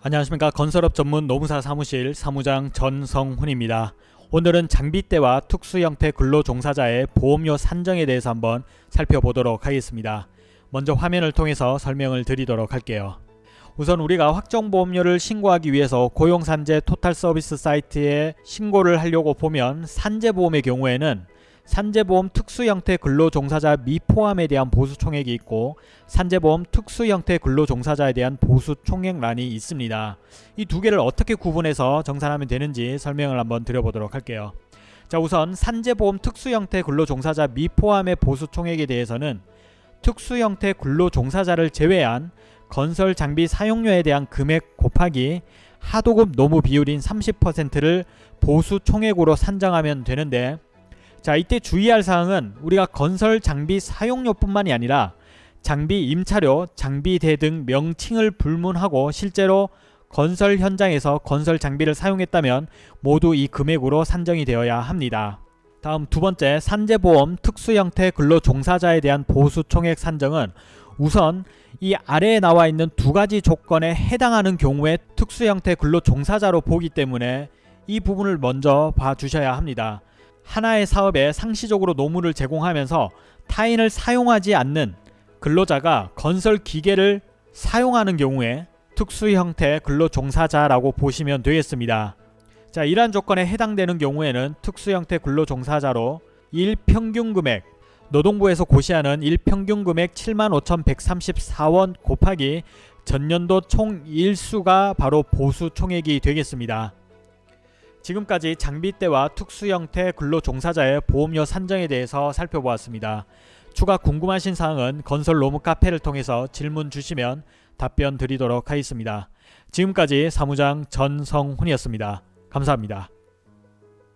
안녕하십니까 건설업 전문 노무사 사무실 사무장 전성훈입니다. 오늘은 장비대와 특수 형태 근로 종사자의 보험료 산정에 대해서 한번 살펴보도록 하겠습니다. 먼저 화면을 통해서 설명을 드리도록 할게요. 우선 우리가 확정보험료를 신고하기 위해서 고용산재 토탈서비스 사이트에 신고를 하려고 보면 산재보험의 경우에는 산재보험 특수형태 근로종사자 미포함에 대한 보수총액이 있고 산재보험 특수형태 근로종사자에 대한 보수총액란이 있습니다. 이 두 개를 어떻게 구분해서 정산하면 되는지 설명을 한번 드려보도록 할게요. 자 우선 산재보험 특수형태 근로종사자 미포함의 보수총액에 대해서는 특수형태 근로종사자를 제외한 건설 장비 사용료에 대한 금액 곱하기 하도급 노무 비율인 30%를 보수 총액으로 산정하면 되는데 자 이때 주의할 사항은 우리가 건설 장비 사용료뿐만이 아니라 장비 임차료, 장비대 등 명칭을 불문하고 실제로 건설 현장에서 건설 장비를 사용했다면 모두 이 금액으로 산정이 되어야 합니다. 다음 두 번째 산재보험 특수 형태 근로 종사자에 대한 보수 총액 산정은 우선 이 아래에 나와 있는 두 가지 조건에 해당하는 경우에 특수 형태 근로 종사자로 보기 때문에 이 부분을 먼저 봐주셔야 합니다. 하나의 사업에 상시적으로 노무를 제공하면서 타인을 사용하지 않는 근로자가 건설 기계를 사용하는 경우에 특수 형태 근로 종사자라고 보시면 되겠습니다. 자, 이러한 조건에 해당되는 경우에는 특수 형태 근로 종사자로 일평균 금액 노동부에서 고시하는 일평균 금액 75,134원 곱하기 전년도 총 일수가 바로 보수 총액이 되겠습니다. 지금까지 장비대와 특수 형태 근로종사자의 보험료 산정에 대해서 살펴보았습니다. 추가 궁금하신 사항은 건설 로무 카페를 통해서 질문 주시면 답변 드리도록 하겠습니다. 지금까지 사무장 전성훈이었습니다. 감사합니다.